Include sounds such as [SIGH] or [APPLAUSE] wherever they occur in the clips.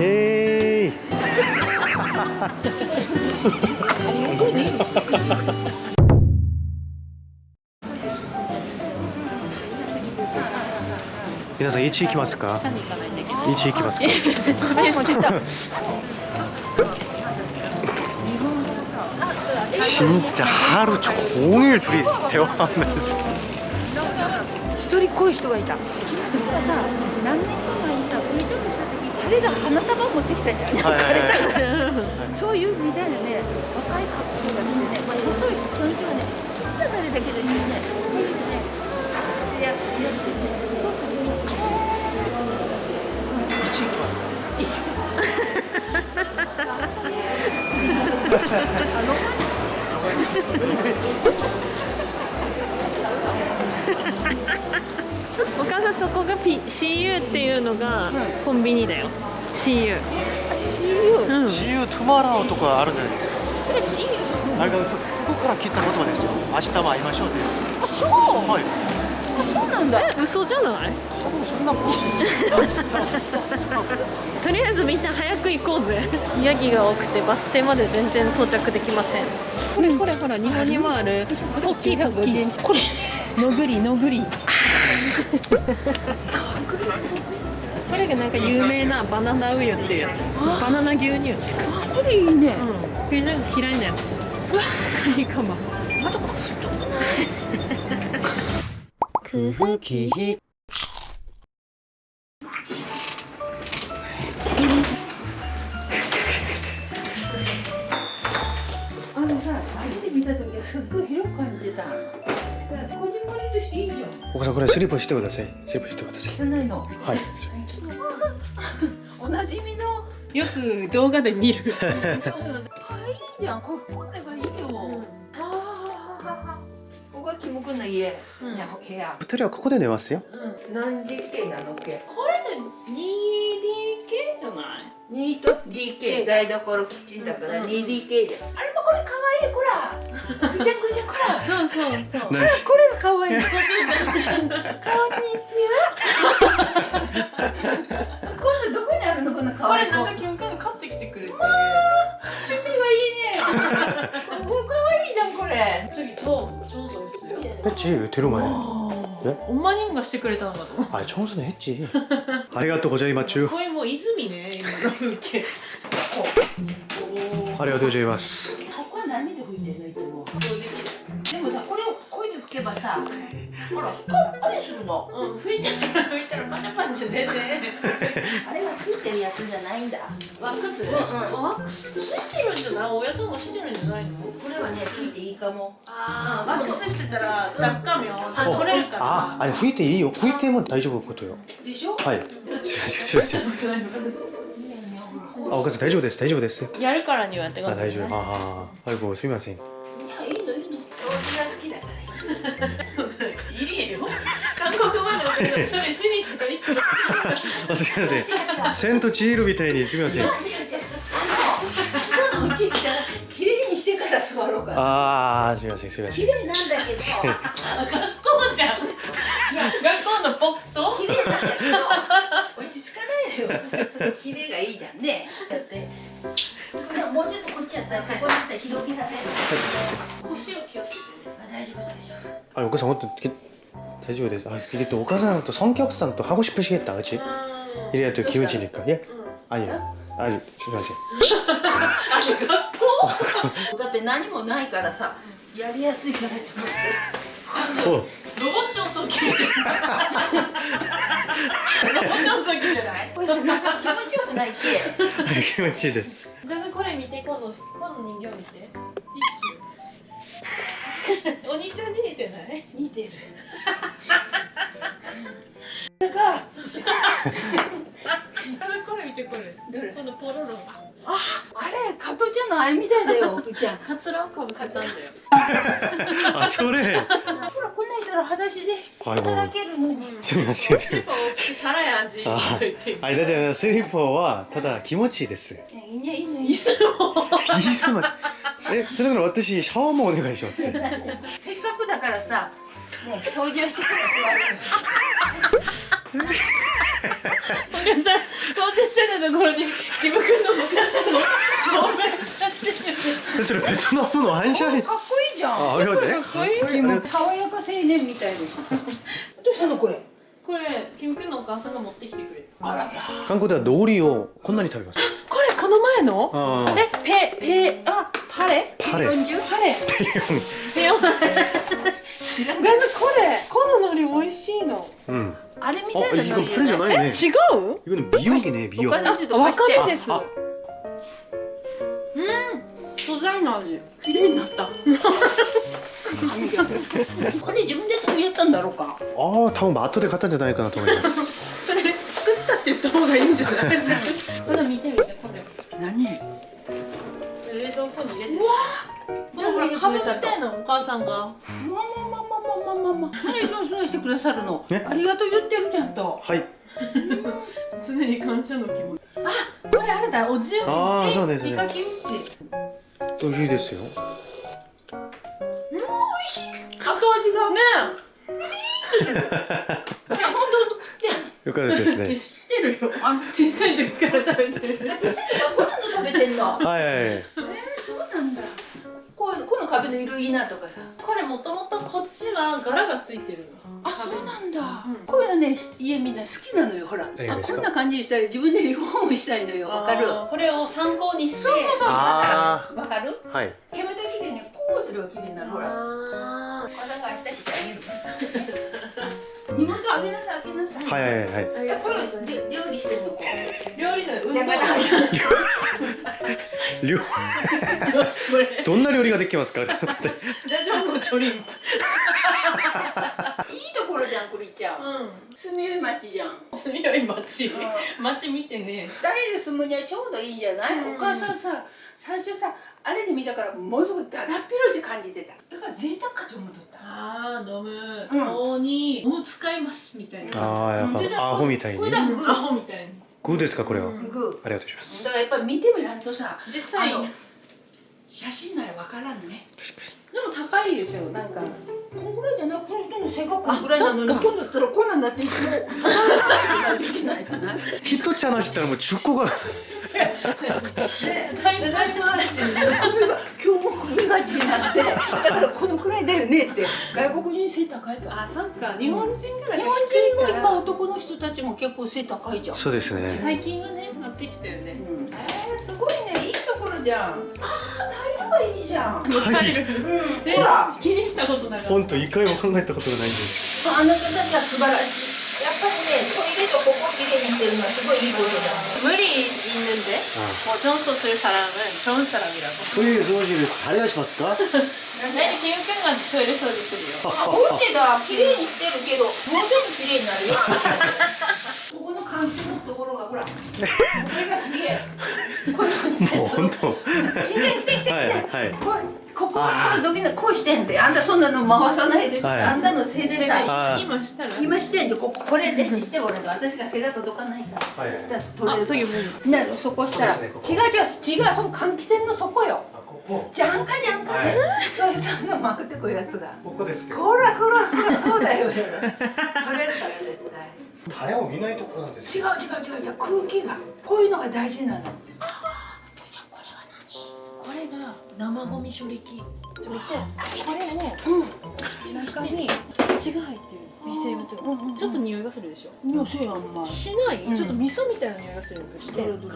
へい[LAUGHS] 皆さん1行きますか1行きますか説明してた 진짜 하루 종일 둘이 대화하면서 一人っ子い人がいた した時彼が花束持ってきたじゃん、はい [LAUGHS] そういうみたいなね若いカップルが来てね、まあ、細いしその人はねちっちゃなれだけですよね。こういうねややってねすごくねお P CU っていうのがコンビニだよ。CU CU?、うん、CU トゥマラオとかあるじゃないですか？それ CU? あれここから聞いた言葉ですよ。明日も会いましょうってあそう？はい。あそうなんだ。え嘘じゃない？多分そんなこととりあえずみんな早く行こうぜ。ヤギが多くてバス停まで全然到着できません。これこれほら日本にもある。大きい大きいこれ。のぐりのぐり。これがなんか有名なバナナウユっていうやつ。バナナ牛乳。これいいね。うん。非常に嫌いなやつ。カニカマまたこれ太くない空気あのさ初めて見た時はすっごい広く感じたこじんまりとしていいじゃん。お母さんこれスリップしてください。スリップしてください。汚いの。はい。[LAUGHS] おなじみのよく動画で見る。そうあいいじゃん。ここればいいよ、ああここがキム君の家、うん。ね部屋。二人はここで寝ますよ。何 DK なの？っけこれで 2DK じゃない？2と DK 台所キッチンだからうん。2DK で。あれれ可愛いこらぐちゃぐちゃこらそうそうそうナイスこれが可愛いそうそうそうこんにちは今度どこにあるのこの可こ愛い子れなんかキム君が買ってきてくれて趣味がいいねここ可愛いじゃんこれ次と調査ですよ 했지 테루마에 예? 엄마님がしてくれたのかと思う 아 청소는 했지 아리가또 고자이마쭈 これもう泉ね今の見ておお 아리가또 고자이마 さほら光ったりするの。うん拭いたら拭いたらパチャパチゃ出て。あれがついてるやつじゃないんだ。ワックス、うんうん、ワックスついてるんじゃない？おやさんがしてるんじゃないの？これはね拭いていいかも。ああワックスしてたらダッカをちゃんと取れるから。ああれ拭いていいよ。拭いても大丈夫ことよ。でしょ？はい。すいませんすいませんあ、お母さん大丈夫です、大丈夫です。やるからにはってこと、ね、あ、大丈夫。あ、はい、ごすみません。いいいりえよ。韓国まで送るそれしに来た人。あ、すみません。セントチールみたいにすみません。違う違う。違うあの人のうち来たら綺麗にしてから座ろうかああ、すみません。すみません。綺麗なんだけど。学校じゃん。学校のポット。綺麗なんだけど。落ち着かないのよ。[LAUGHS] 綺麗がいいじゃんね。だって。もうちょっとこっちやったらここだったら広げられる 丈夫あ、お母さん、本当に大丈夫です。あ、이게또お母さんと성격상또하고싶으시겠다、그렇지? 이래야또기운지니까 예? 아니요. 아니,すみません。あ学校だって何もないからさやりやすいからちょっとお、ロボチョンソキロボチョンソキじゃないこれなんか気持ちよくないっけ[LAUGHS] 気持ちいいです。私これ見てこのこの人形見て [LAUGHS] お兄ちゃんに似てない？似てる。[LAUGHS] だからあれこれ見てこれ。どれ？このポロロああれ加トちゃんのあれみたいだよちゃん。[LAUGHS] カツラをかぶせたんだよ。あ、それ。ほらこんなん人ら裸足ではいさらけるのに。すみません。スリッパを大きや味と言ってあ、大丈夫。スリッパはただ気持ちいいです。いいねいいねいいすまえ、それなら私シャワーもお願いします。せっかくだからさね掃除をしてから座るお客さん想定してたところにキム君の昔の証明写真それベトナムの反射かっこいいじゃん。あありがとうね。かっこい。いもう。爽やか青年みたいですどうしたのこれこれキム君のお母さんが持ってきてくれた。あら。韓国ではドーリーをこんなに食べます。これこの前の？えペペあパレパレパレペヨン知らないこれこの海苔美味しいのうんあれみたいな海苔じゃないね違ういの美容器ね美容器わかんですうん素材の味綺麗になったこれ自分で作ったんだろうかああ多分バで買ったんじゃないかなと思いますそれ作ったって言った方がいいんじゃない蔵庫に入れてうわでもほら株みたいなお母さんが。まあまあまあまあまあまあまあ何そそしてくださるの。ね。ありがとう言ってるじゃんと。はい。常に感謝の気持ち。あこれあれだおじゆあーそうキムチですねイカキムチ美味しいですよ。後味が。ね。[LAUGHS] いや本当本当食ってんよかったですね。え知ってるよ。あ小さい時から食べてる。私こんなの食べてんの？はいはいはい壁の色いいなとかさ。これもともとこっちは柄がついてるの。あそうなんだ、うん。こういうのね家みんな好きなのよほら。あこんな感じにしたら自分でリフォームしたいのよわかる？これを参考にして。そうそうそうあわかる？はい。煙たきでねこうすれば綺麗になるほら。あお腹明日してあげる荷物あげなさいあげなさい。はいはいはい。えことれ料理してんの？こ料理じゃない運動。料どんな料理ができますか？ってジャジョンのチョリンいいところじゃんクリちゃん。うん。住みよい町じゃん。住みよい町。うん。町見てね。二人で住むにはちょうどいいんじゃない、うん。お母さんさ最初さあれで見たからものすごくだだっ広い感じてた。だから贅沢かと思っとった。あー飲む。うん。顔にもう使いますみたいな。ああやっぱアホみたいに。これだグアホみたいに。グーですかこれは、うん。グありがとうございます。だからやっぱり見てみらんとさ実際写真ならわからんね。でも高いでしょなんか。このぐらいじゃないこの人の背がこのぐらいなのに今度だったらこんなんなっていつもないといけないかなね一つ話したらもう10個が。だいぶだいぶ話に首が今日も首がちになってだからこのくらいだよねって外国人背高いから。あそっか。日本人から日本人もいっぱい男の人たちも結構背高いじゃん。そうですね。最近はねなってきたよね。うん。えー、すごいねころじゃんああタイルがいいじゃんタイルえほら気にしたことなかった本当一回も考えたことがないんですあなたたちは素晴らしいやっぱりねトイレとここきれいにしてるのはすごいいいことだ 물이 있는데 뭐 전소를 사람은 좋은 사람이라고 トイレ掃除で誰がしますか [LAUGHS] 아니 김우평가 토이레 서비스요 あ、オッケーだ、綺麗にしてるけど、もうちょっと綺麗になるよ。[LAUGHS] ここの換気のところがほら、これがすげえ。 このもう本当。来て来て来て来て。はい。ここはこういうこうしてんであんたそんなの回さないで、はい、あんたのせいでさ今したら今してんじゃここれでして俺の私が背が届かないから。はい。出す取れるからなそこしたら、ね、違う違う違うその換気扇の底よ。あ、ここ。じゃんかじゃんかね、はい、そういうさんまくってくやつだここですけどこらこらこらそうだよ取れるから絶対誰も見ないところなんです違う違う違う違う空気が。こういうのが大事なの。これが生ゴミ処理器ちょ見て。これねうん。中に土が入ってる微生物。うんうんうん。がちょっと匂いがするでしょ？いやそうやんましない、うん。ちょっと味噌みたいな匂いがするとして。どれどれ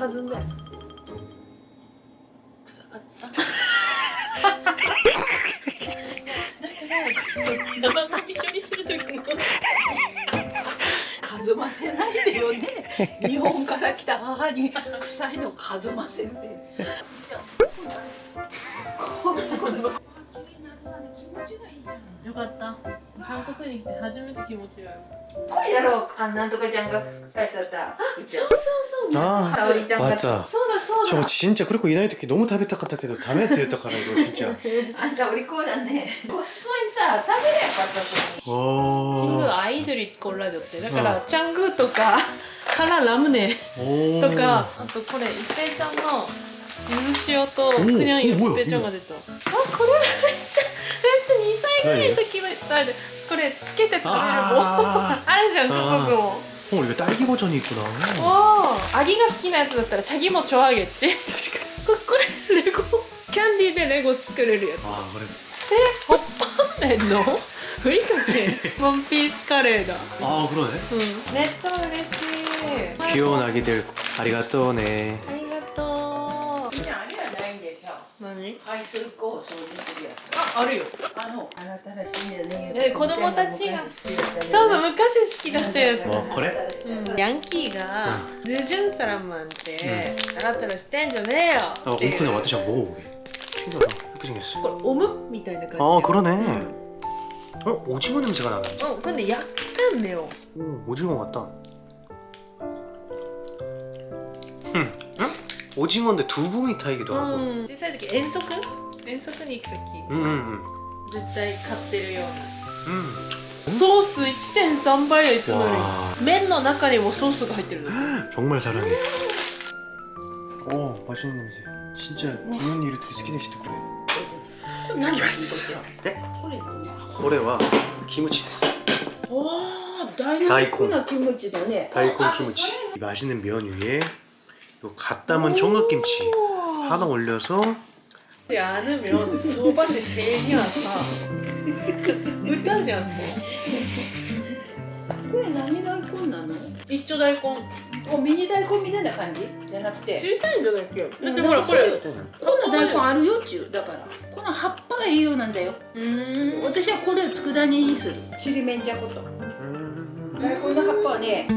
日本から来た母に臭いの数ませってじゃあこうこうこうこう綺麗になるわね気持ちがいいじゃんよかった韓国に来て初めて気持ちがいいこれやろうあなんとかちゃんが返しちゃったそうそうそうあ沙織ちゃんが 맞아 そうだそうだ 저 진짜 그렇고 이 나이時너무 食べたかったけどダメって言ったから이거 진짜 あんたお利口だねこっそりさ食べればよかったのに 친구 와 아이들이 골라줬대.だからチャングとか からラムネとかあとこれ一平ちゃんの水塩とくにゃん一平ちゃんが出た。あこれめっちゃめっちゃ2歳ぐらいの時食べるこれつけて食べるもああるじゃん韓国も。もう大規模チョニックだおおアギが好きなやつだったらチャギもチョ揚げっち。確かに。これレゴ。キャンディーでレゴ作れるやつ。ああこれ。えホッパーメンの？ふりかけワンピースカレーだ 아 그러네. うんめっちゃ嬉しい 귀여운 아기들 아리가또네. ありがとうみんなあれはないんでしょ何排水口を掃除するやつああるよあのあなたらしいよねえ子供たちが昔好きだったねそうそう昔好きだったやつ 어 그래? うんヤンキーが「ヌジュンサラマンってあなたらしてんじゃねえよ」 아 っていう 오픈해私한번 먹어보게. 신기하다. 예쁘게 생겼어. これオムみたいな感じ 아 그러네. 어 오징어 냄새가 나네. うんこれね焼くんだよ 오 오징어 같다. 음, 응? 오징어인데 두부 미타이기도 う 하고. ん小さい時遠足遠足に行く時 음, 음, 絶対買ってるような 음. ソース1.3倍よいつもよ 와 り麺の中にもソースが入ってるの 정말 잘하네. 오 맛있는 냄새. 진짜 이런 일을 되게 스키데 시트 그래. 何 ますえこれ何 これはキムチです。おおダイナミックなキムチだね 다이콘 키무치. 이 맛있는 면 위에 요 갓 담은 청각김치 하나 올려서 であの麺相場師制にはさ歌じゃんもこれ何大根なのう一丁大根 おミニ大根みたいな感じ？じゃなくて。小さいんじゃないっけ？だってうんほらこれこんな大根あるよっちゅう。だからこの葉っぱがいいようなんだよ。うーん。私はこれを佃煮にする。ちりめんじゃこと。 음. 大根の葉っぱはね